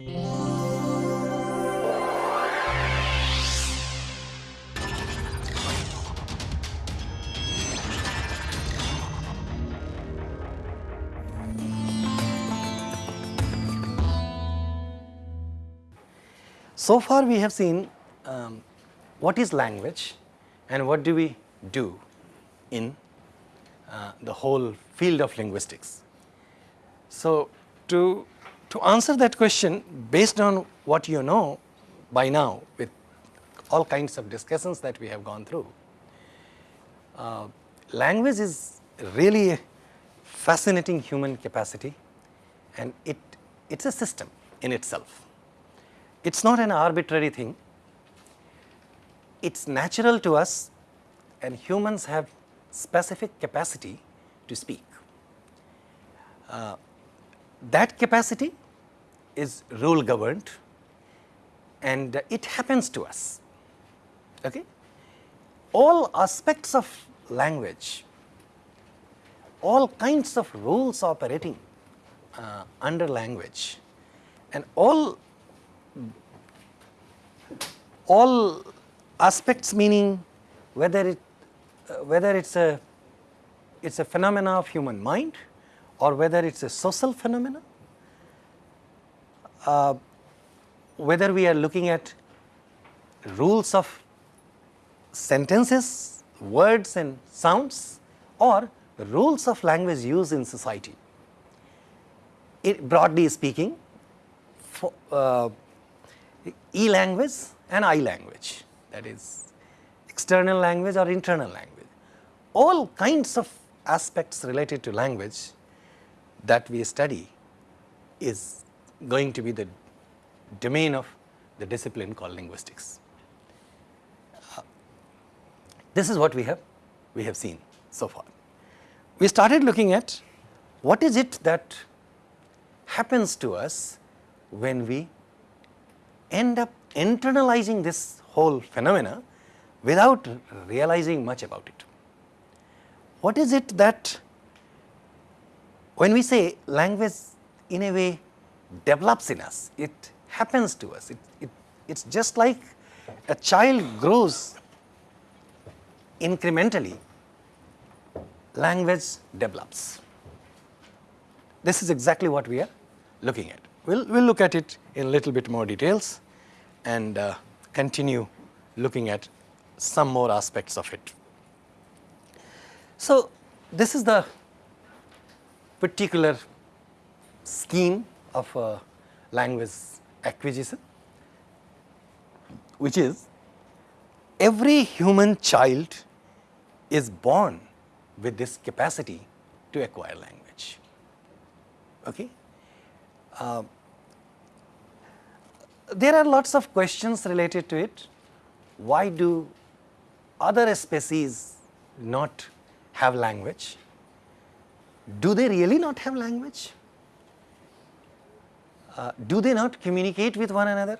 So far we have seen um, what is language and what do we do in uh, the whole field of linguistics. So, to, to answer that question based on what you know by now with all kinds of discussions that we have gone through, uh, language is really a fascinating human capacity and it, it is a system in itself. It is not an arbitrary thing, it is natural to us and humans have specific capacity to speak. Uh, that capacity is rule governed and it happens to us. Okay? All aspects of language, all kinds of rules operating uh, under language and all all aspects meaning whether it uh, whether it's a it's a phenomena of human mind or whether it's a social phenomena, uh, whether we are looking at rules of sentences, words and sounds or rules of language use in society. It, broadly speaking, for, uh, e-language and I-language that is external language or internal language. All kinds of aspects related to language that we study is going to be the domain of the discipline called linguistics. This is what we have we have seen so far. We started looking at what is it that happens to us when we end up internalizing this whole phenomena without realizing much about it. What is it that when we say language in a way develops in us, it happens to us, it, it, it's just like a child grows incrementally, language develops. This is exactly what we are looking at. We'll, we'll look at it in a little bit more details and uh, continue looking at some more aspects of it. So, this is the particular scheme of uh, language acquisition, which is every human child is born with this capacity to acquire language. Okay? Uh, there are lots of questions related to it. Why do other species not have language? do they really not have language? Uh, do they not communicate with one another?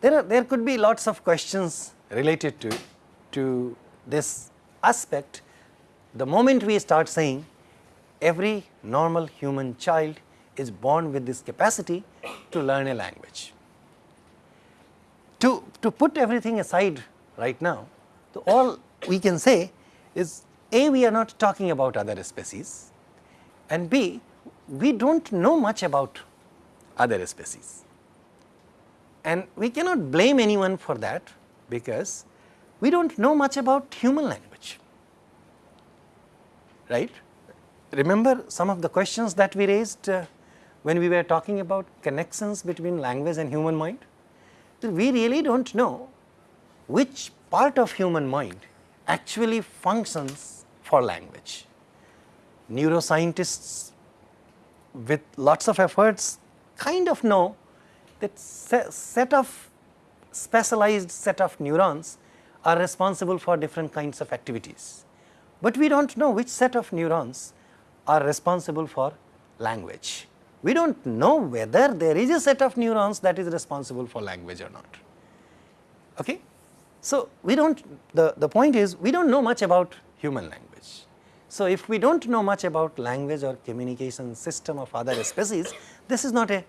There, are, there could be lots of questions related to, to this aspect. The moment we start saying every normal human child is born with this capacity to learn a language. To, to put everything aside right now, all we can say is a, we are not talking about other species and B, we do not know much about other species. And we cannot blame anyone for that because we do not know much about human language, right. Remember some of the questions that we raised uh, when we were talking about connections between language and human mind? We really do not know which part of human mind actually functions for language. Neuroscientists with lots of efforts kind of know that set of specialized set of neurons are responsible for different kinds of activities. But we do not know which set of neurons are responsible for language. We do not know whether there is a set of neurons that is responsible for language or not. Okay? So, we do not the, the point is we do not know much about human language. So, if we do not know much about language or communication system of other species, this is not a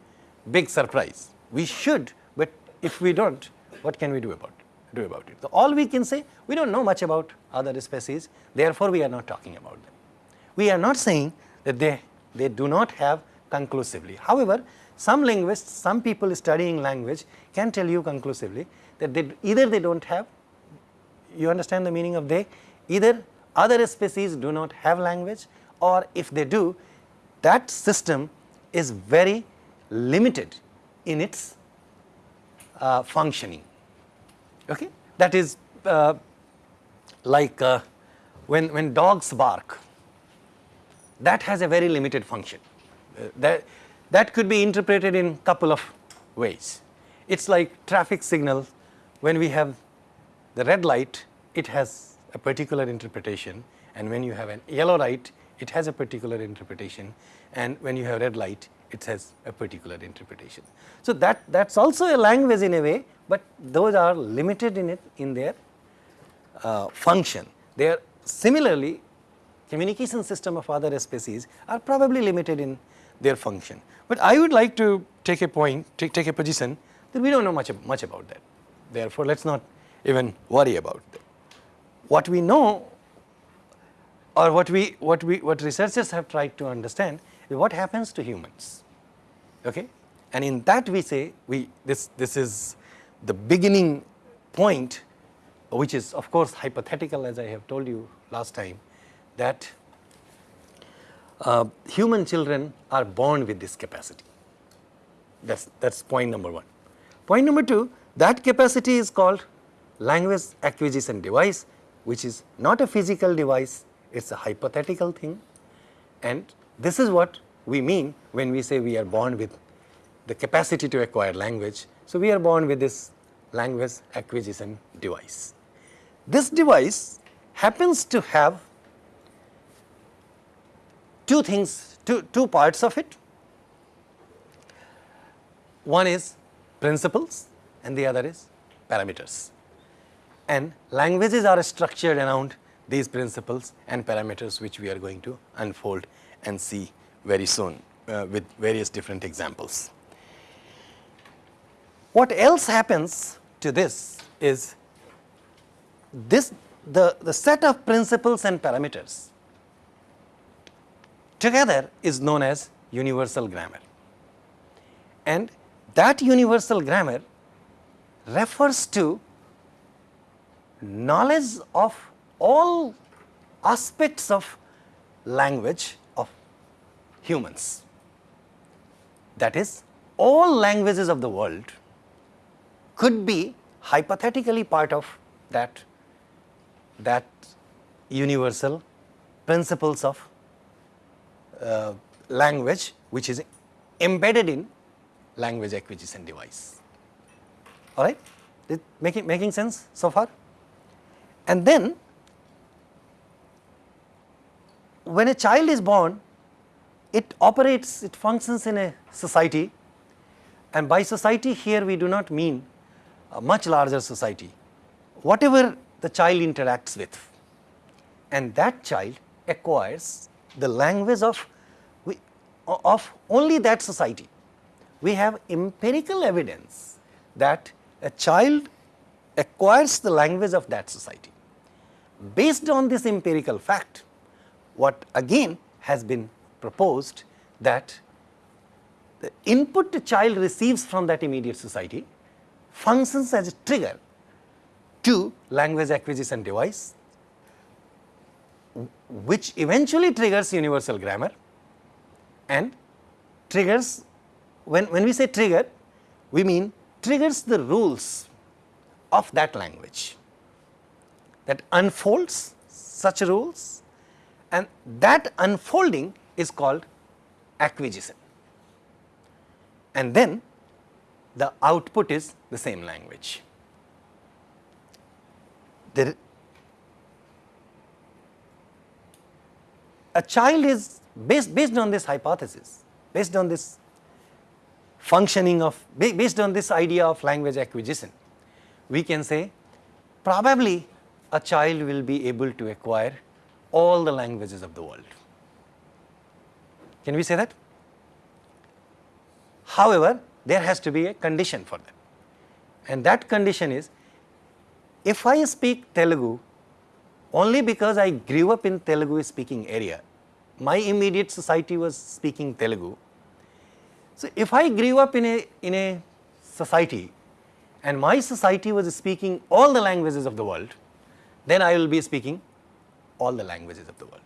big surprise. We should, but if we do not, what can we do about it? Do about it? So, all we can say, we do not know much about other species, therefore, we are not talking about them. We are not saying that they, they do not have conclusively. However, some linguists, some people studying language can tell you conclusively that they either they do not have, you understand the meaning of they, either other species do not have language or if they do, that system is very limited in its uh, functioning. Okay? That is uh, like uh, when, when dogs bark, that has a very limited function. Uh, that, that could be interpreted in couple of ways. It is like traffic signal when we have the red light, it has a particular interpretation and when you have an yellow light, it has a particular interpretation and when you have red light, it has a particular interpretation. So, that that is also a language in a way, but those are limited in it in their uh, function. They are similarly communication system of other species are probably limited in their function. But I would like to take a point, take, take a position that we do not know much, much about that. Therefore, let us not even worry about that. What we know or what we, what we, what researchers have tried to understand is what happens to humans, okay? And in that we say, we, this, this is the beginning point which is of course hypothetical as I have told you last time that uh, human children are born with this capacity. That's, that's point number one. Point number two, that capacity is called language acquisition device, which is not a physical device, it is a hypothetical thing. And this is what we mean when we say we are born with the capacity to acquire language. So, we are born with this language acquisition device. This device happens to have two things, two, two parts of it. One is principles and the other is parameters. And languages are structured around these principles and parameters which we are going to unfold and see very soon uh, with various different examples. What else happens to this is this the, the set of principles and parameters together is known as universal grammar. And that universal grammar refers to knowledge of all aspects of language of humans. That is all languages of the world could be hypothetically part of that, that universal principles of uh, language which is embedded in language acquisition device. All right, making making sense so far? And then when a child is born, it operates, it functions in a society and by society here we do not mean a much larger society, whatever the child interacts with and that child acquires the language of, of only that society. We have empirical evidence that a child acquires the language of that society. Based on this empirical fact, what again has been proposed that the input the child receives from that immediate society functions as a trigger to language acquisition device which eventually triggers universal grammar and triggers when, when we say trigger we mean triggers the rules of that language that unfolds such rules and that unfolding is called acquisition. And then the output is the same language. There, a child is based, based on this hypothesis, based on this functioning of, based on this idea of language acquisition, we can say probably a child will be able to acquire all the languages of the world. Can we say that? However, there has to be a condition for that and that condition is if I speak Telugu only because I grew up in Telugu speaking area, my immediate society was speaking Telugu. So, if I grew up in a, in a society and my society was speaking all the languages of the world, then I will be speaking all the languages of the world.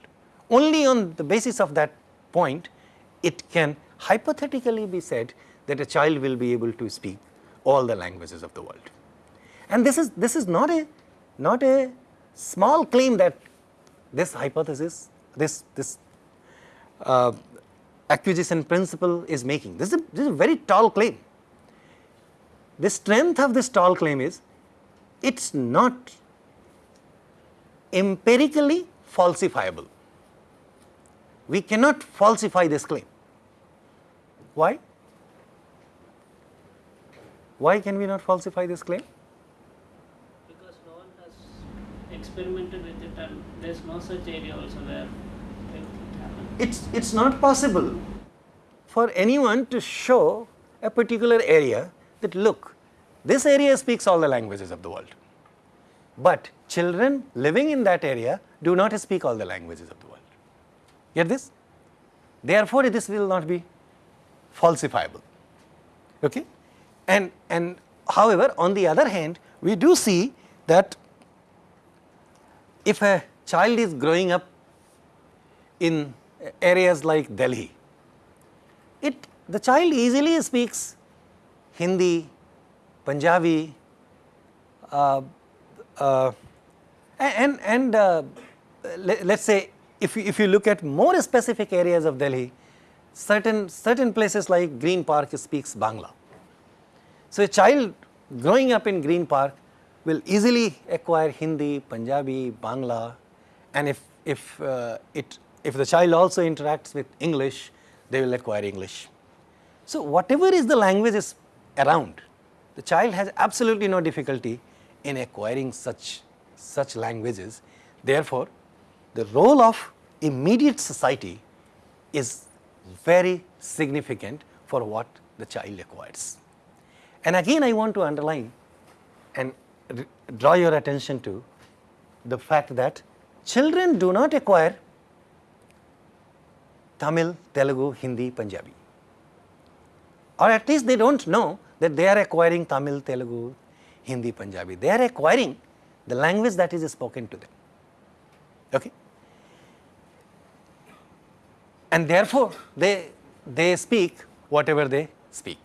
Only on the basis of that point, it can hypothetically be said that a child will be able to speak all the languages of the world. And this is, this is not a, not a small claim that this hypothesis, this, this uh, acquisition principle is making. This is, a, this is a very tall claim. The strength of this tall claim is it is not empirically falsifiable. We cannot falsify this claim. Why? Why can we not falsify this claim? Because no one has experimented with it and there's no such area also where it. It's, it's not possible for anyone to show a particular area that look, this area speaks all the languages of the world. But children living in that area do not speak all the languages of the world. Get this? Therefore, this will not be falsifiable. Okay? And, and however, on the other hand, we do see that if a child is growing up in areas like Delhi, it, the child easily speaks Hindi, Punjabi, uh, uh, and, and uh, let, us say if you, if you look at more specific areas of Delhi, certain, certain places like Green Park speaks Bangla. So, a child growing up in Green Park will easily acquire Hindi, Punjabi, Bangla and if, if, uh, it, if the child also interacts with English, they will acquire English. So, whatever is the languages around, the child has absolutely no difficulty in acquiring such, such languages. Therefore, the role of immediate society is very significant for what the child acquires. And again I want to underline and draw your attention to the fact that children do not acquire Tamil, Telugu, Hindi, Punjabi or at least they do not know that they are acquiring Tamil, Telugu, Hindi, Punjabi. They are acquiring the language that is spoken to them. Okay? And therefore, they, they speak whatever they speak.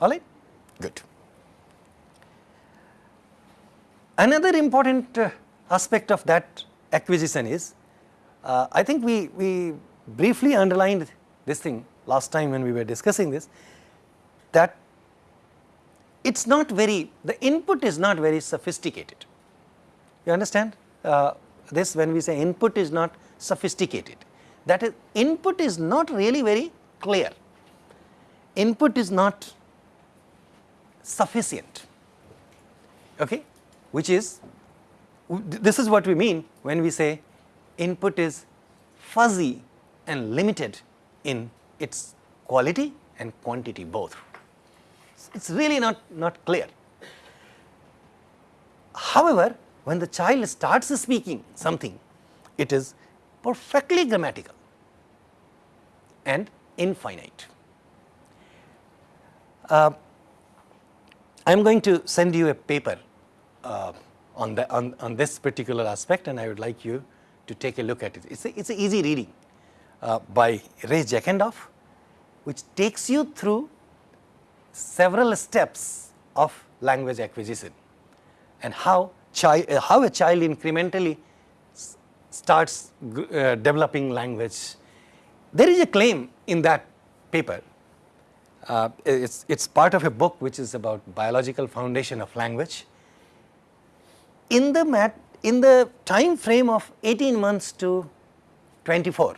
All right? Good. Another important uh, aspect of that acquisition is, uh, I think we, we briefly underlined this thing last time when we were discussing this, that it is not very, the input is not very sophisticated. You understand? Uh, this when we say input is not sophisticated, that is input is not really very clear, input is not sufficient, okay, which is this is what we mean when we say input is fuzzy and limited in its quality and quantity both. It is really not, not clear. However, when the child starts speaking something, it is perfectly grammatical and infinite. Uh, I am going to send you a paper uh, on, the, on, on this particular aspect and I would like you to take a look at it. It is a, it's easy reading uh, by Ray Jackendoff which takes you through several steps of language acquisition and how, uh, how a child incrementally starts uh, developing language. There is a claim in that paper uh, it's, it's part of a book which is about biological foundation of language. In the, mat, in the time frame of 18 months to 24,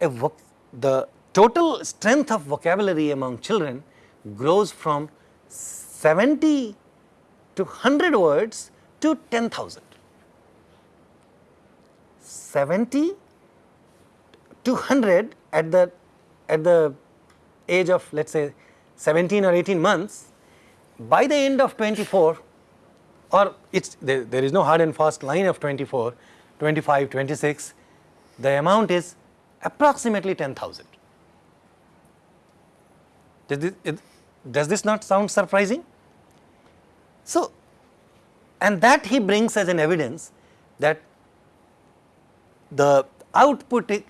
the total strength of vocabulary among children grows from 70 to 100 words to 10,000. 70 to 100 at the at the age of let us say 17 or 18 months, by the end of 24 or it's there, there is no hard and fast line of 24, 25, 26, the amount is approximately 10,000. Does this, not sound surprising? So, and that he brings as an evidence that the output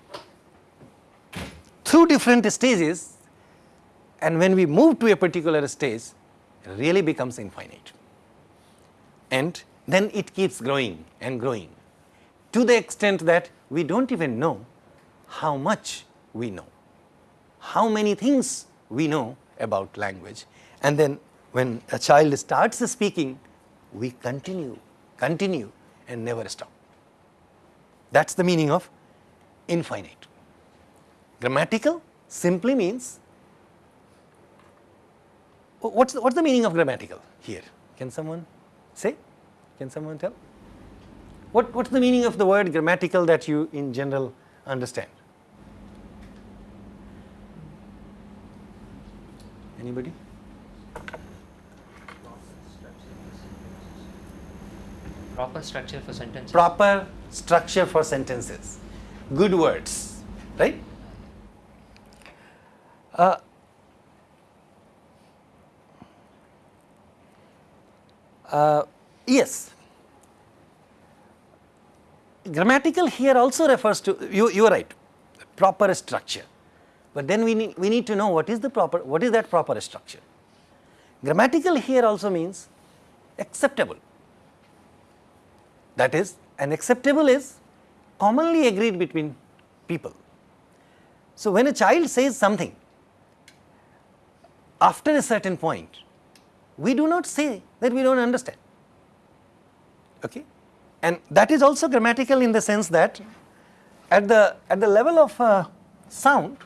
through different stages and when we move to a particular stage really becomes infinite and then it keeps growing and growing to the extent that we do not even know how much we know, how many things we know about language and then when a child starts speaking we continue, continue and never stop. That is the meaning of infinite. Grammatical simply means what's the, what's the meaning of grammatical here? Can someone say? Can someone tell? What, what's the meaning of the word grammatical that you in general understand? Anybody? Proper structure for sentences. Proper structure for sentences. Good words, right? Uh, uh, yes. Grammatical here also refers to, you, you are right, proper structure. But then we need, we need to know what is the proper, what is that proper structure. Grammatical here also means acceptable. That is, an acceptable is commonly agreed between people. So, when a child says something, after a certain point, we do not say that we do not understand. Okay? And that is also grammatical in the sense that at the, at the level of uh, sound,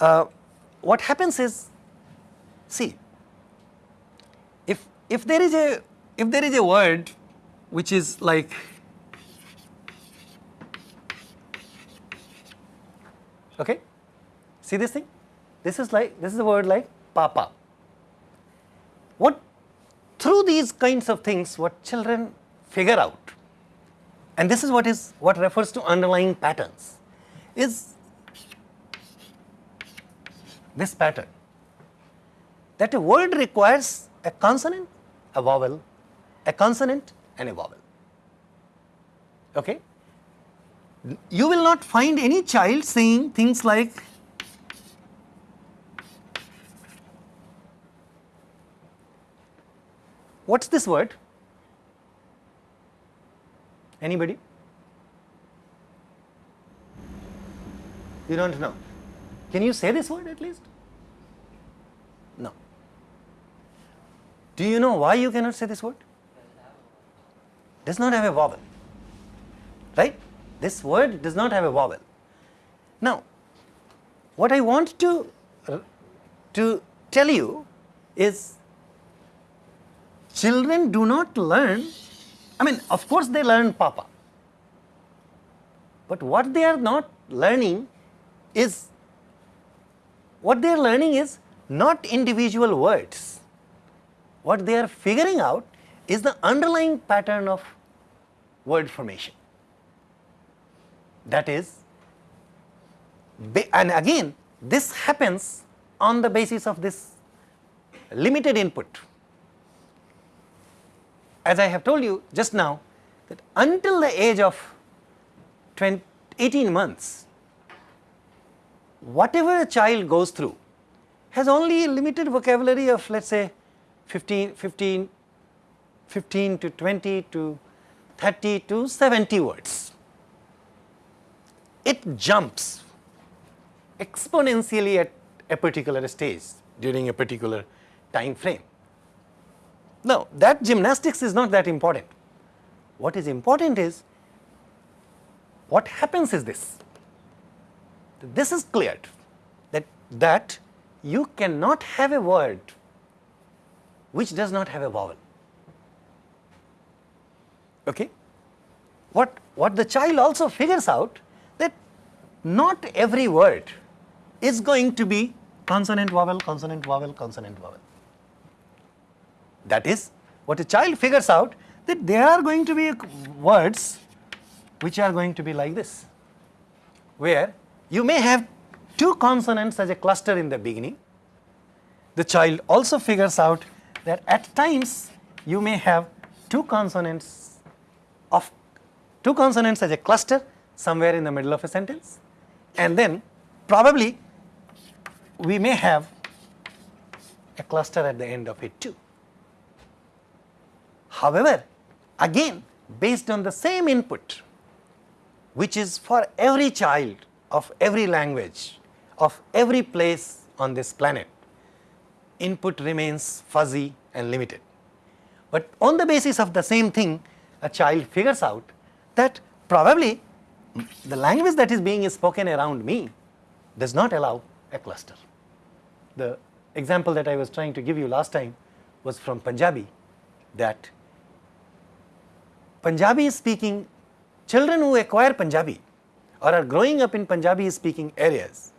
uh, what happens is, see, if, if there is a, if there is a word which is like okay see this thing? This is like this is a word like papa. What through these kinds of things what children figure out and this is what is what refers to underlying patterns is this pattern that a word requires a consonant a vowel a consonant and a vowel. Okay? You will not find any child saying things like What's this word? Anybody? You don't know. Can you say this word at least? No. Do you know why you cannot say this word? does not have a vowel, right? This word does not have a vowel. Now, what I want to, uh, to tell you is children do not learn, I mean of course they learn papa, but what they are not learning is, what they are learning is not individual words. What they are figuring out is the underlying pattern of word formation. That is, and again this happens on the basis of this limited input. As I have told you just now that until the age of 20, 18 months, whatever a child goes through has only a limited vocabulary of let us say 15, 15, 15 to 20 to 30 to 70 words. It jumps exponentially at a particular stage during a particular time frame. Now, that gymnastics is not that important. What is important is what happens is this. This is cleared that, that you cannot have a word which does not have a vowel. Okay? what, what the child also figures out that not every word is going to be consonant vowel, consonant vowel, consonant vowel. That is what a child figures out that there are going to be words which are going to be like this, where you may have two consonants as a cluster in the beginning. The child also figures out that at times you may have two consonants of two consonants as a cluster somewhere in the middle of a sentence and then probably we may have a cluster at the end of it too. However, again based on the same input which is for every child of every language of every place on this planet, input remains fuzzy and limited. But on the basis of the same thing, a child figures out that probably the language that is being spoken around me does not allow a cluster. The example that I was trying to give you last time was from Punjabi that Punjabi speaking children who acquire Punjabi or are growing up in Punjabi speaking areas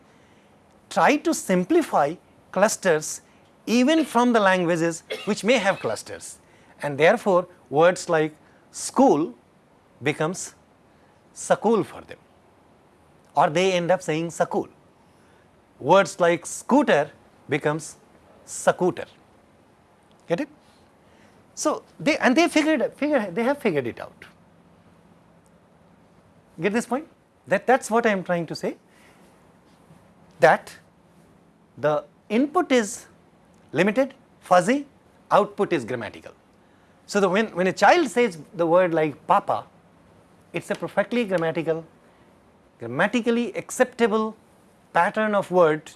try to simplify clusters even from the languages which may have clusters and therefore words like school becomes sakul for them or they end up saying sakul. Words like scooter becomes scooter. Get it? So they and they figured figure they have figured it out. Get this point? That that's what I am trying to say. That the input is limited, fuzzy, output is grammatical. So, the when, when a child says the word like papa, it is a perfectly grammatical, grammatically acceptable pattern of word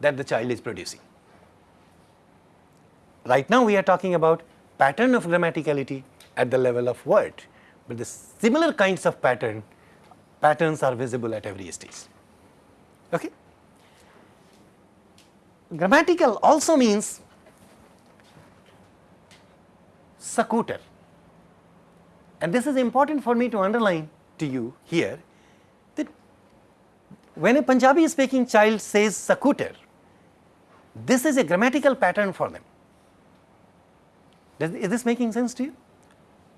that the child is producing. Right now we are talking about pattern of grammaticality at the level of word, but the similar kinds of pattern patterns are visible at every stage. Okay? Grammatical also means scooter. And this is important for me to underline to you here that when a Punjabi speaking child says scooter, this is a grammatical pattern for them. Is this making sense to you?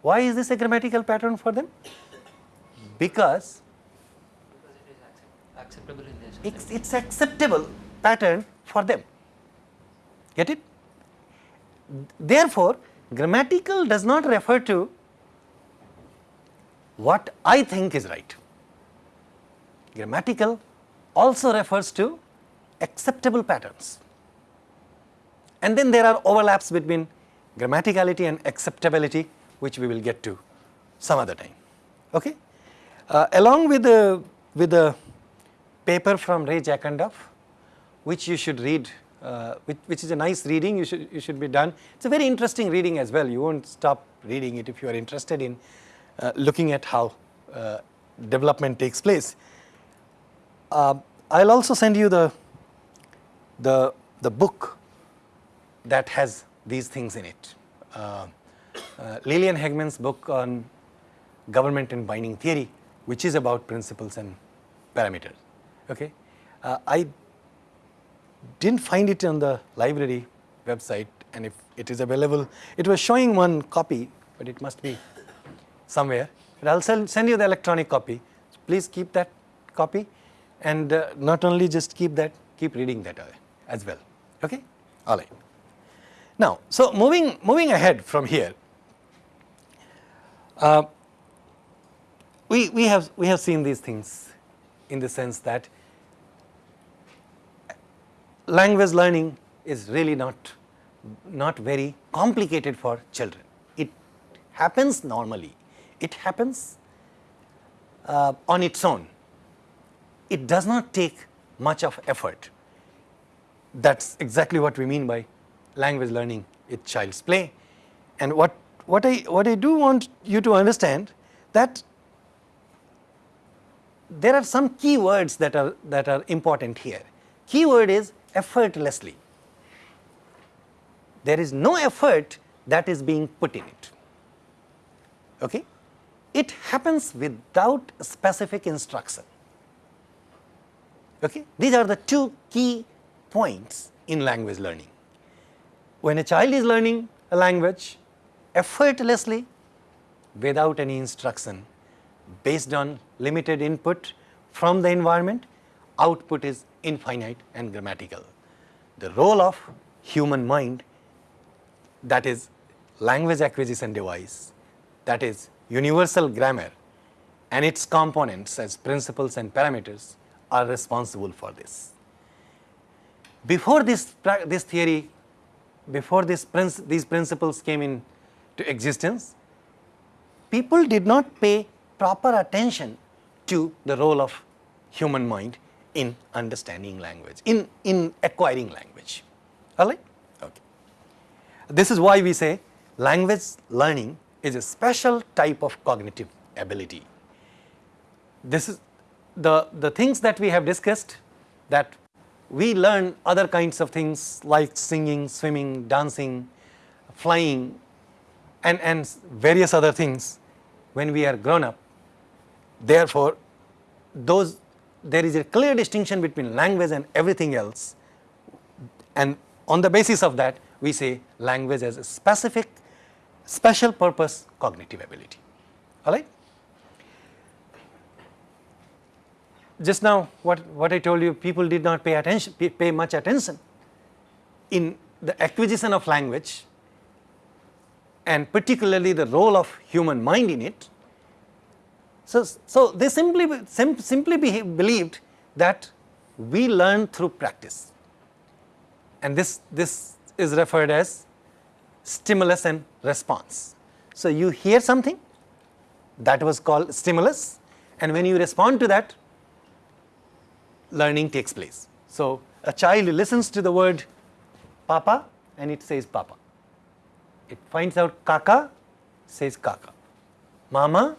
Why is this a grammatical pattern for them? Because acceptable in their it's, it's acceptable pattern for them. Get it? Therefore, grammatical does not refer to what I think is right. Grammatical also refers to acceptable patterns. And then there are overlaps between grammaticality and acceptability which we will get to some other time. Okay? Uh, along with the, with the paper from Ray Jackendoff, which you should read, uh, which, which is a nice reading, you should, you should be done. It's a very interesting reading as well. You won't stop reading it if you are interested in uh, looking at how uh, development takes place. Uh, I'll also send you the, the, the book that has these things in it. Uh, uh, Liliane Haegeman's book on government and binding theory, which is about principles and parameters. Okay, uh, I didn't find it on the library website, and if it is available, it was showing one copy, but it must be somewhere. But I'll send, send you the electronic copy. Please keep that copy, and uh, not only just keep that, keep reading that uh, as well. Okay, all right. Now, so moving moving ahead from here, uh, we we have we have seen these things in the sense that language learning is really not not very complicated for children. It happens normally. It happens uh, on its own. It does not take much of effort. That's exactly what we mean by language learning with child's play. And what, what, I, what I do want you to understand that there are some key words that are, that are important here. Key word is effortlessly. There is no effort that is being put in it. Okay? it happens without specific instruction. Okay? These are the two key points in language learning. When a child is learning a language effortlessly without any instruction based on limited input from the environment, output is infinite and grammatical. The role of human mind that is language acquisition device, that is universal grammar and its components as principles and parameters are responsible for this. Before this, this theory, before this these principles came into existence, people did not pay proper attention to the role of human mind in understanding language, in, in acquiring language. All right? Okay. This is why we say language learning is a special type of cognitive ability. This is the, the things that we have discussed that we learn other kinds of things like singing, swimming, dancing, flying and, and various other things when we are grown up. Therefore, those there is a clear distinction between language and everything else. And on the basis of that we say language as a specific special purpose cognitive ability. All right. Just now what, what I told you people did not pay attention pay much attention in the acquisition of language and particularly the role of human mind in it so, so they simply, sim, simply believed that we learn through practice and this, this is referred as stimulus and response. So, you hear something that was called stimulus and when you respond to that learning takes place. So, a child listens to the word papa and it says papa. It finds out kaka says kaka, mama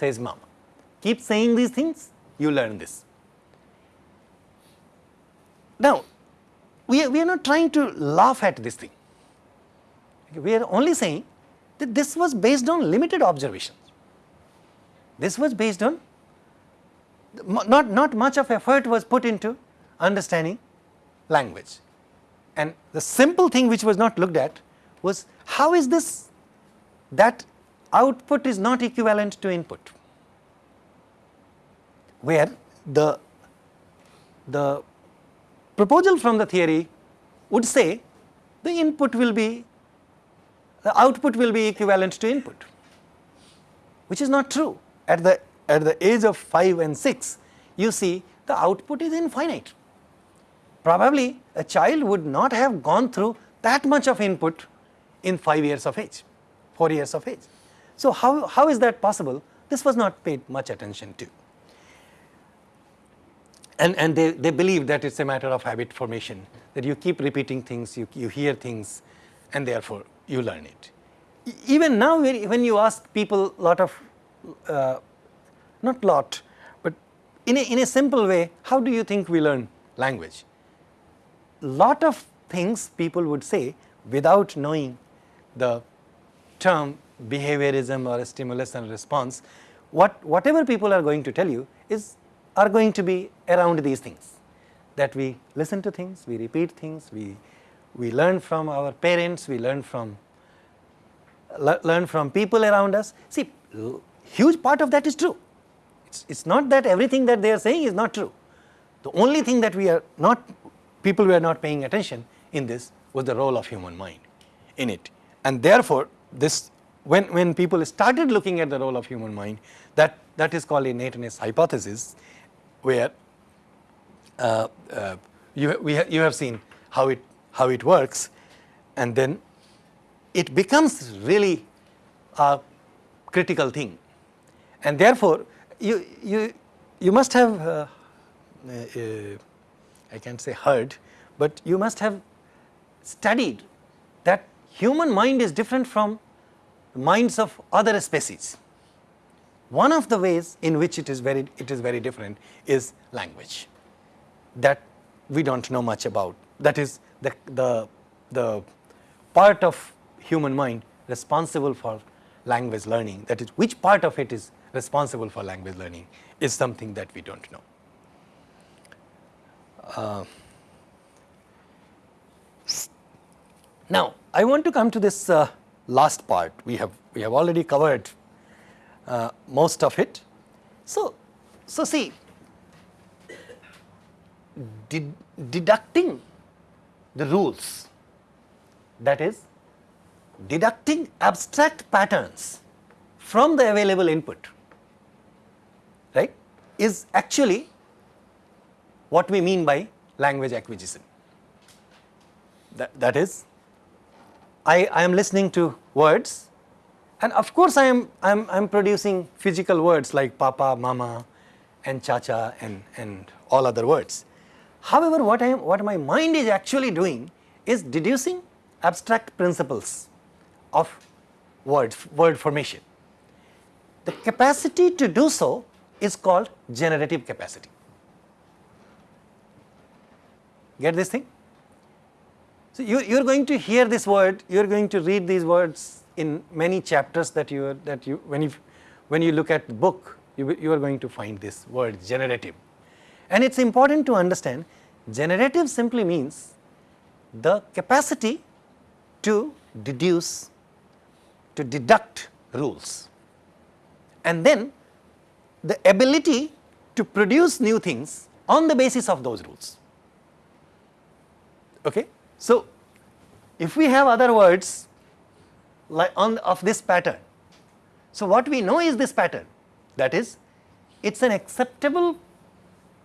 says mama. Keep saying these things, you learn this. Now, we are, we are not trying to laugh at this thing. We are only saying that this was based on limited observations. This was based on not, not much of effort was put into understanding language. And the simple thing which was not looked at was how is this that output is not equivalent to input, where the, the proposal from the theory would say the input will be, the output will be equivalent to input, which is not true. At the, at the age of 5 and 6, you see the output is infinite. Probably a child would not have gone through that much of input in 5 years of age, 4 years of age. So, how, how is that possible? This was not paid much attention to. And, and they, they believe that it is a matter of habit formation, that you keep repeating things, you, you hear things and therefore you learn it. Even now when you ask people a lot of, uh, not lot, but in a, in a simple way, how do you think we learn language? Lot of things people would say without knowing the term behaviorism or a stimulus and response, what whatever people are going to tell you is are going to be around these things that we listen to things, we repeat things, we we learn from our parents, we learn from le learn from people around us. See, huge part of that is true. It's, it's not that everything that they are saying is not true. The only thing that we are not, people were not paying attention in this was the role of human mind in it. And therefore, this when, when people started looking at the role of human mind, that, that is called a innateness hypothesis, where uh, uh, you, we ha you have seen how it, how it works, and then it becomes really a critical thing. And therefore, you, you, you must have, uh, uh I can't say heard, but you must have studied that human mind is different from minds of other species. One of the ways in which it is very, it is very different is language that we do not know much about. That is the, the, the part of human mind responsible for language learning, that is which part of it is responsible for language learning is something that we do not know. Uh, now, I want to come to this uh, last part. We have we have already covered uh, most of it. So, so see, ded deducting the rules, that is, deducting abstract patterns from the available input, right, is actually what we mean by language acquisition. That, that is, I, I am listening to words and of course I am, I am, I am producing physical words like papa, mama and cha-cha and, and all other words. However, what I am, what my mind is actually doing is deducing abstract principles of words, word formation. The capacity to do so is called generative capacity. Get this thing? So, you, you are going to hear this word, you are going to read these words in many chapters that you that you when you when you look at the book you, you are going to find this word generative. And it is important to understand generative simply means the capacity to deduce, to deduct rules and then the ability to produce new things on the basis of those rules. Okay? So, if we have other words like on of this pattern, so what we know is this pattern that is it is an acceptable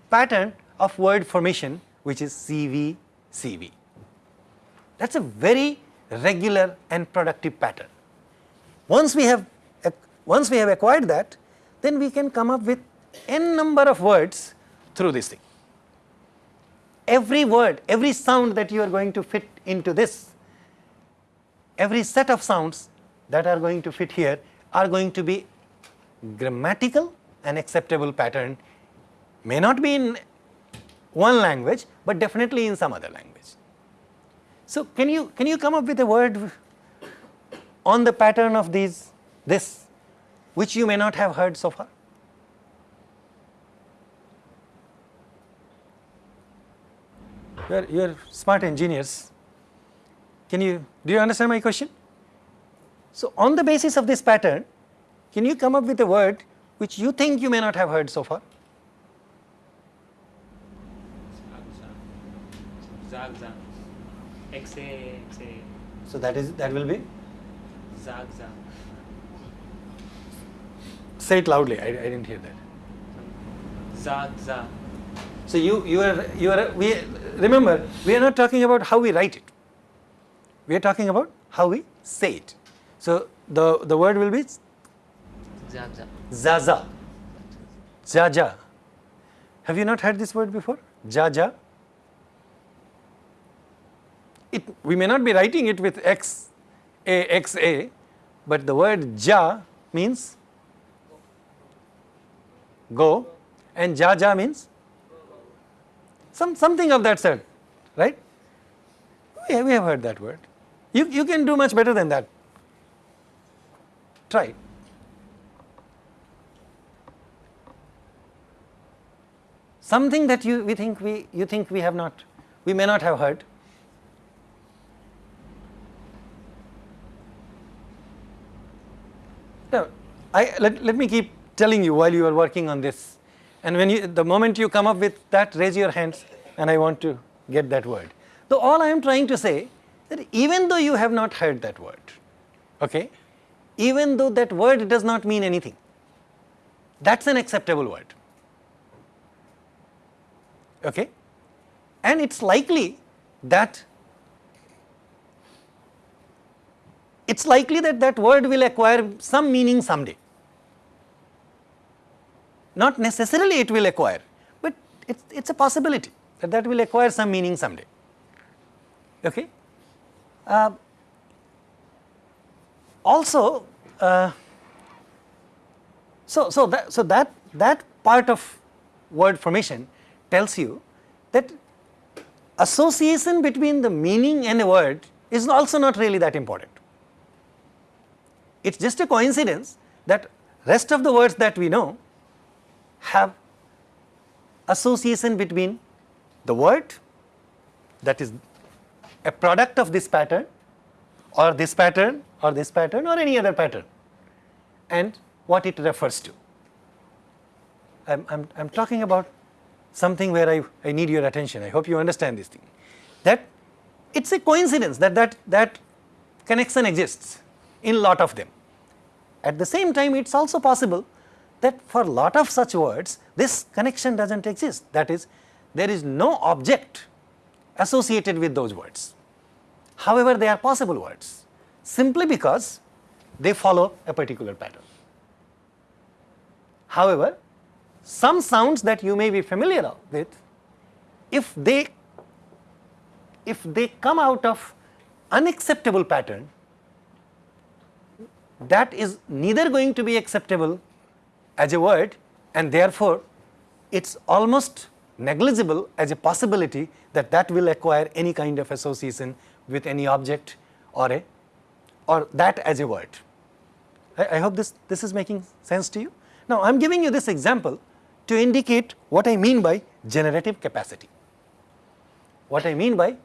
pattern of word formation which is CV, CV. That is a very regular and productive pattern. Once we have once we have acquired that, then we can come up with n number of words through this thing. Every word, every sound that you are going to fit into this, every set of sounds that are going to fit here are going to be grammatical and acceptable pattern, may not be in one language, but definitely in some other language. So, can you can you come up with a word on the pattern of these this which you may not have heard so far? You are, you are smart engineers. Can you do you understand my question? So, on the basis of this pattern, can you come up with a word which you think you may not have heard so far? Zagza. Xa, xa. So, that is that will be Zagza. say it loudly I, I did not hear that. Zagza. So, you you are you are we remember we are not talking about how we write it, we are talking about how we say it. So, the, the word will be Zagza. zaza, jaja. Have you not heard this word before? Jaja. It, we may not be writing it with x a x a, but the word ja means go and jaja means some something of that sort, right? We have, we have heard that word. You, you can do much better than that. Try. Something that you we think we you think we have not, we may not have heard. Now, I let, let me keep telling you while you are working on this. And when you the moment you come up with that, raise your hands and I want to get that word. So all I am trying to say that even though you have not heard that word, okay, even though that word does not mean anything, that's an acceptable word. Okay? And it's likely that it's likely that that word will acquire some meaning someday. Not necessarily it will acquire, but it's, it's a possibility that that will acquire some meaning someday. Okay? Uh, also, uh, so, so, that, so that, that part of word formation tells you that association between the meaning and a word is also not really that important. it is just a coincidence that rest of the words that we know have association between the word that is a product of this pattern or this pattern or this pattern or any other pattern and what it refers to. I am I'm, I'm talking about something where I, I need your attention. I hope you understand this thing. That it's a coincidence that that, that connection exists in lot of them. At the same time, it's also possible that for lot of such words, this connection doesn't exist. That is, there is no object associated with those words. However, they are possible words simply because they follow a particular pattern. However, some sounds that you may be familiar with, if they if they come out of unacceptable pattern, that is neither going to be acceptable as a word and therefore, it is almost negligible as a possibility that that will acquire any kind of association with any object or a or that as a word. I, I hope this, this is making sense to you. Now, I am giving you this example to indicate what I mean by generative capacity. What I mean by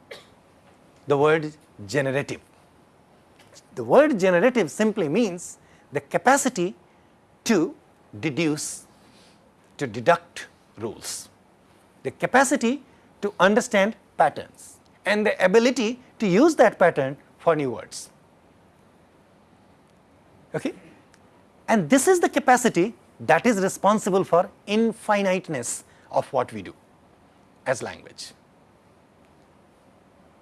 the word generative. The word generative simply means the capacity to deduce, to deduct rules, the capacity to understand patterns and the ability to use that pattern for new words. Okay? And this is the capacity that is responsible for infiniteness of what we do as language.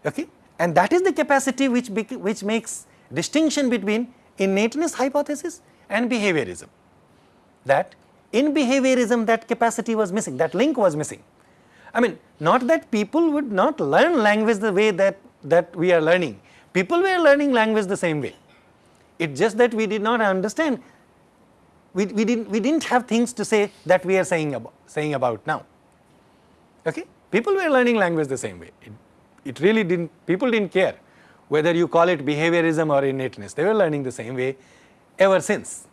Okay? And that is the capacity which, which makes distinction between innateness hypothesis and behaviorism. That in behaviorism that capacity was missing, that link was missing. I mean not that people would not learn language the way that, that we are learning, people were learning language the same way. It's just that we did not understand, we, we, didn't, we didn't have things to say that we are saying about, saying about now. Okay? People were learning language the same way, it, it really didn't, people didn't care whether you call it behaviorism or innateness, they were learning the same way ever since.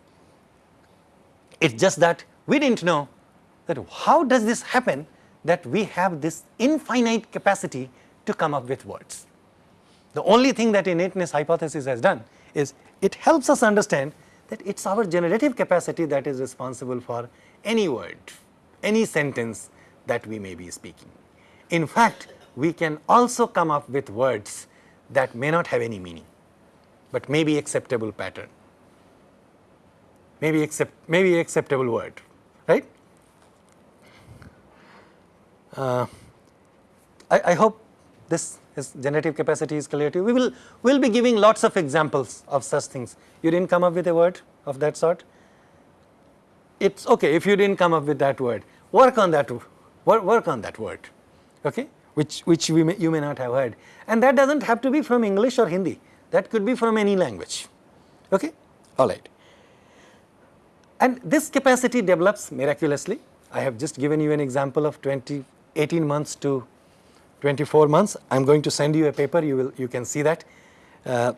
It is just that we did not know that how does this happen that we have this infinite capacity to come up with words. The only thing that innateness hypothesis has done is it helps us understand that it is our generative capacity that is responsible for any word, any sentence that we may be speaking. In fact, we can also come up with words that may not have any meaning, but may be acceptable pattern, maybe accept, maybe acceptable word, right? Uh, I, I hope this is generative capacity is clear to you. We will will be giving lots of examples of such things. You didn't come up with a word of that sort. It's okay if you didn't come up with that word. Work on that. Work, work on that word. Okay, which which we may, you may not have heard, and that doesn't have to be from English or Hindi. That could be from any language. Okay, all right. And this capacity develops miraculously. I have just given you an example of 20, 18 months to 24 months. I am going to send you a paper, you will you can see that. Uh,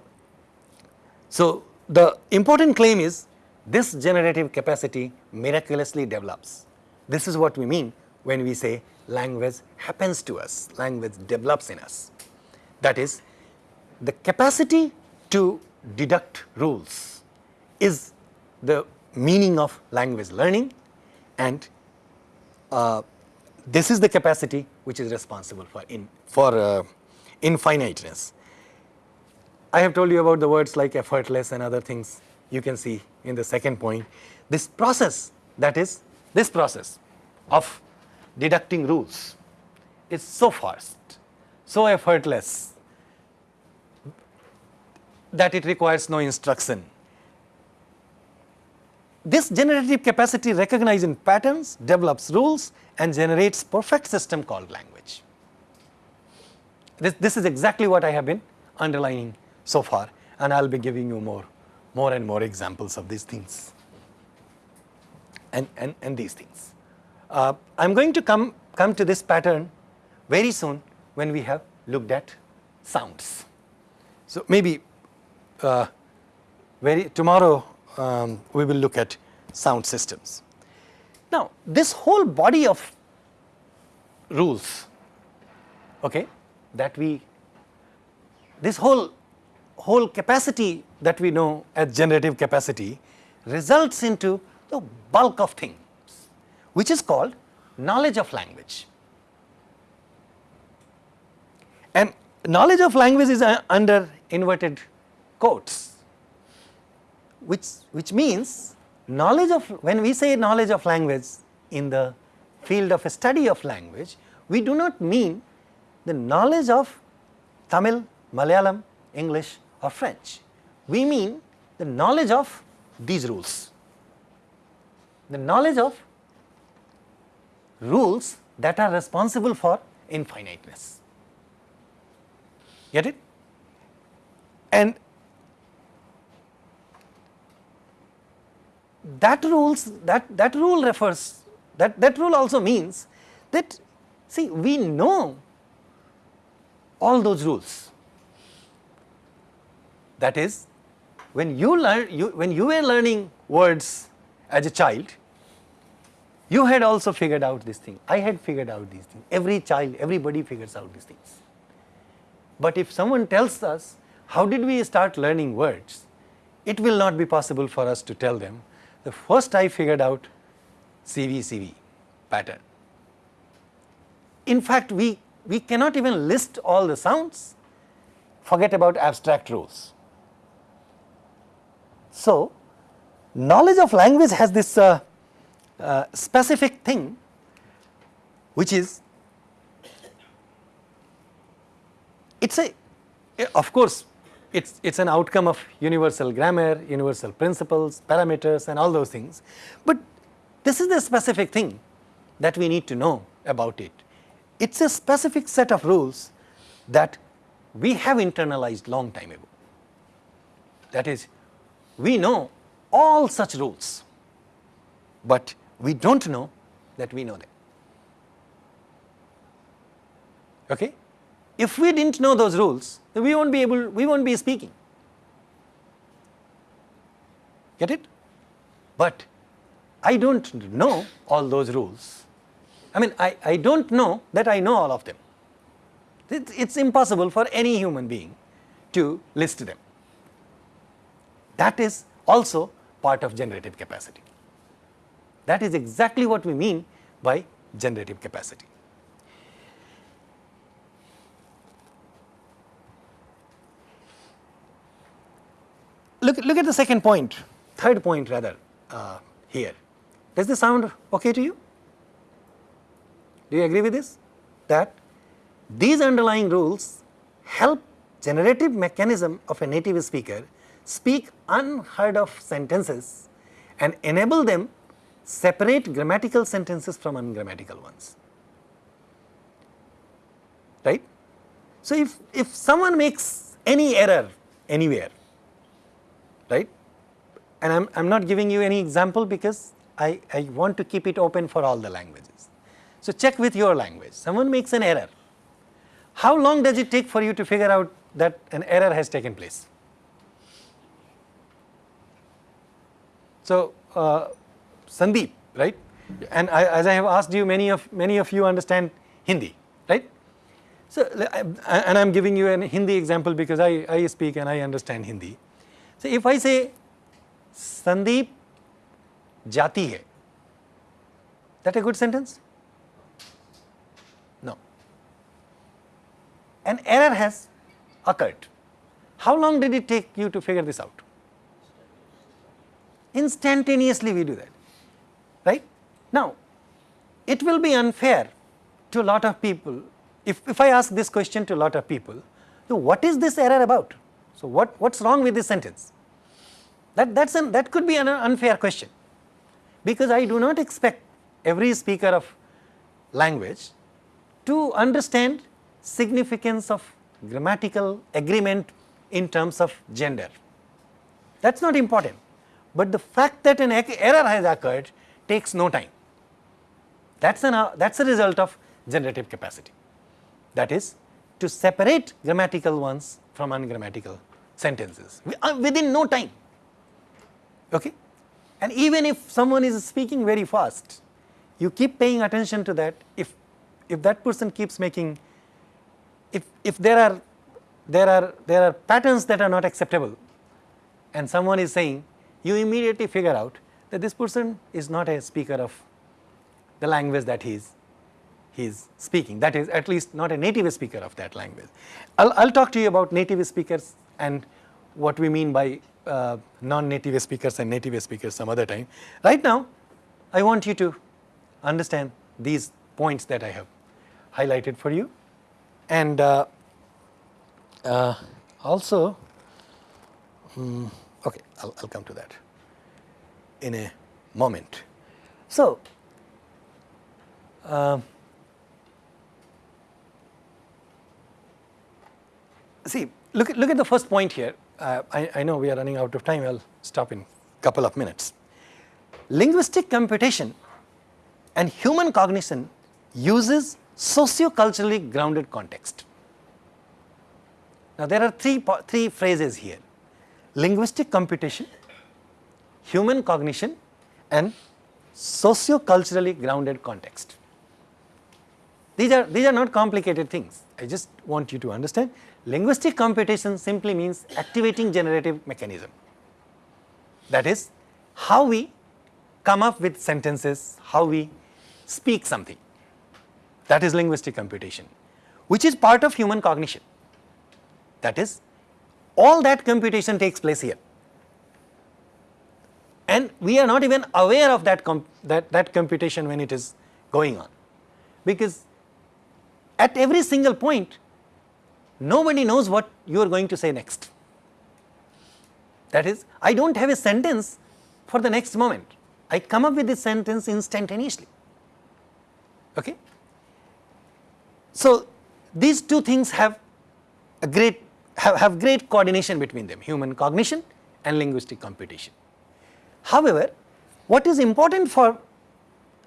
so, the important claim is this generative capacity miraculously develops. This is what we mean when we say language happens to us, language develops in us. That is the capacity to deduct rules is the meaning of language learning and uh, this is the capacity which is responsible for in for uh, infiniteness. I have told you about the words like effortless and other things you can see in the second point. This process that is this process of deducting rules is so fast, so effortless that it requires no instruction this generative capacity recognizes patterns, develops rules and generates perfect system called language. This, this is exactly what I have been underlining so far and I will be giving you more, more and more examples of these things and, and, and these things. Uh, I am going to come, come to this pattern very soon when we have looked at sounds. So, maybe uh, very tomorrow um, we will look at sound systems. Now, this whole body of rules okay, that we this whole whole capacity that we know as generative capacity results into the bulk of things which is called knowledge of language. And knowledge of language is uh, under inverted quotes which, which means knowledge of when we say knowledge of language in the field of study of language we do not mean the knowledge of Tamil, Malayalam, English or French. We mean the knowledge of these rules, the knowledge of rules that are responsible for infiniteness. Get it? And that rules that that rule refers that that rule also means that see we know all those rules. That is when you learn you when you were learning words as a child you had also figured out this thing. I had figured out these things. Every child everybody figures out these things. But if someone tells us how did we start learning words? it will not be possible for us to tell them the first I figured out CVCV pattern. In fact, we, we cannot even list all the sounds, forget about abstract rules. So, knowledge of language has this uh, uh, specific thing which is it is a of course it's it's an outcome of universal grammar, universal principles, parameters and all those things. But this is the specific thing that we need to know about it. It's a specific set of rules that we have internalized long time ago. That is, we know all such rules, but we do not know that we know them. Okay? If we did not know those rules, we won't be able, we won't be speaking. Get it? But I don't know all those rules. I mean, I, I don't know that I know all of them. It, it's impossible for any human being to list them. That is also part of generative capacity. That is exactly what we mean by generative capacity. Look, look at the second point, third point rather uh, here. Does this sound okay to you? Do you agree with this? That these underlying rules help generative mechanism of a native speaker speak unheard of sentences and enable them separate grammatical sentences from ungrammatical ones. Right? So, if, if someone makes any error anywhere, right. And I am I'm not giving you any example because I, I want to keep it open for all the languages. So, check with your language, someone makes an error, how long does it take for you to figure out that an error has taken place? So, uh, Sandeep, right, and I, as I have asked you, many of many of you understand Hindi, right? So, and I am giving you a Hindi example because I, I speak and I understand Hindi. So, if I say Sandeep jati hai, that a good sentence? No. An error has occurred. How long did it take you to figure this out? Instantaneously we do that, right? Now, it will be unfair to a lot of people if, if I ask this question to a lot of people, so what is this error about? So, what, what is wrong with this sentence? That, that's an, that could be an unfair question because I do not expect every speaker of language to understand significance of grammatical agreement in terms of gender. That is not important, but the fact that an error has occurred takes no time. That is an that is a result of generative capacity. That is to separate grammatical ones from ungrammatical sentences uh, within no time. Okay? And even if someone is speaking very fast, you keep paying attention to that. If, if that person keeps making, if, if there are, there are, there are patterns that are not acceptable and someone is saying, you immediately figure out that this person is not a speaker of the language that he is he is speaking that is at least not a native speaker of that language. I will I'll talk to you about native speakers and what we mean by uh, non-native speakers and native speakers some other time. Right now I want you to understand these points that I have highlighted for you and uh, uh, also hmm, okay I'll, I'll come to that in a moment. So, uh, see look at, look at the first point here. Uh, I, I know we are running out of time, I will stop in a couple of minutes. Linguistic computation and human cognition uses socio-culturally grounded context. Now there are three, three phrases here, linguistic computation, human cognition and socio-culturally grounded context. These are, these are not complicated things, I just want you to understand. Linguistic computation simply means activating generative mechanism. That is how we come up with sentences, how we speak something. That is linguistic computation, which is part of human cognition. That is all that computation takes place here and we are not even aware of that, that, that computation when it is going on because at every single point nobody knows what you are going to say next. That is I do not have a sentence for the next moment, I come up with this sentence instantaneously. Okay? So, these two things have a great have, have great coordination between them human cognition and linguistic computation. However, what is important for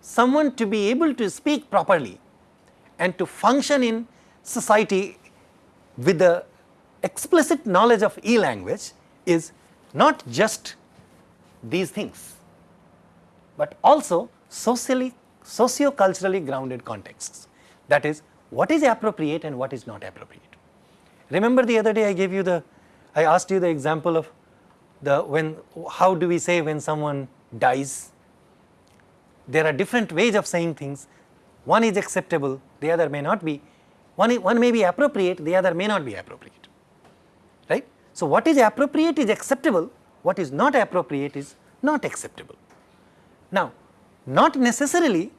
someone to be able to speak properly and to function in society with the explicit knowledge of e-language is not just these things, but also socially socio-culturally grounded contexts. That is what is appropriate and what is not appropriate. Remember the other day I gave you the, I asked you the example of the when how do we say when someone dies there are different ways of saying things one is acceptable the other may not be one, one may be appropriate the other may not be appropriate. Right? So what is appropriate is acceptable. What is not appropriate is not acceptable. Now not necessarily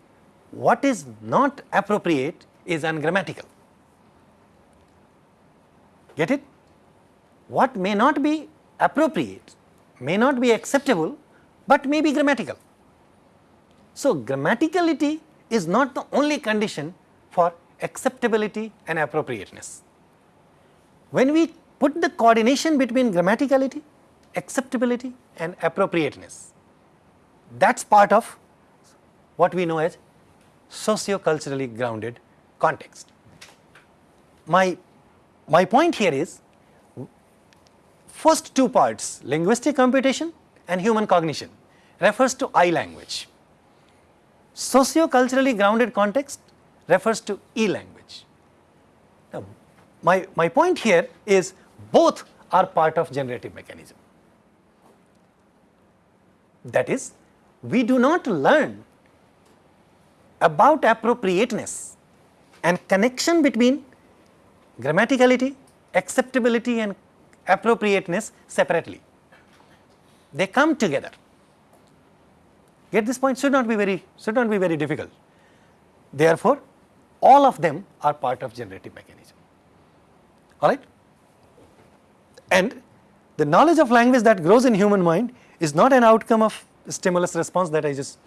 what is not appropriate is ungrammatical. Get it? What may not be appropriate, may not be acceptable, but may be grammatical. So, grammaticality is not the only condition for acceptability and appropriateness. When we put the coordination between grammaticality, acceptability and appropriateness, that is part of what we know as socio-culturally grounded context. My, my point here is first two parts linguistic computation and human cognition refers to I language. Socio-culturally grounded context refers to E language. Now, my, my point here is both are part of generative mechanism. That is, we do not learn about appropriateness and connection between grammaticality, acceptability and appropriateness separately. They come together. Get this point should not be very should not be very difficult. Therefore, all of them are part of generative mechanism. All right? And the knowledge of language that grows in human mind is not an outcome of stimulus response that I just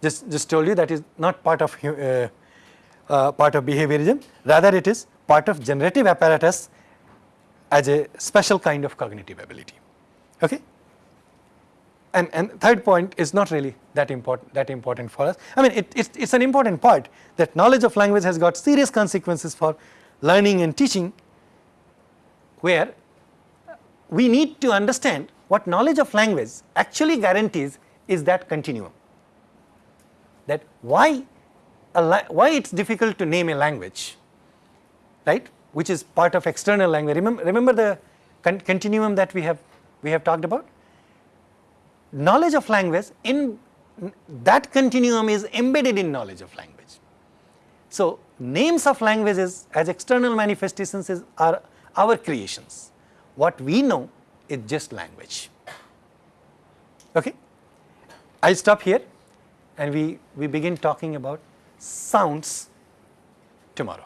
just just told you that is not part of uh, uh, part of behaviorism rather it is part of generative apparatus as a special kind of cognitive ability. Okay? And, and third point is not really that important that important for us. I mean it, it's, it's an important part that knowledge of language has got serious consequences for learning and teaching where we need to understand what knowledge of language actually guarantees is that continuum. That why, why it is difficult to name a language, right, which is part of external language. Remember, remember the con continuum that we have, we have talked about? Knowledge of language in that continuum is embedded in knowledge of language. So, names of languages as external manifestations is, are our creations. What we know is just language. Okay? I stop here and we, we begin talking about sounds tomorrow.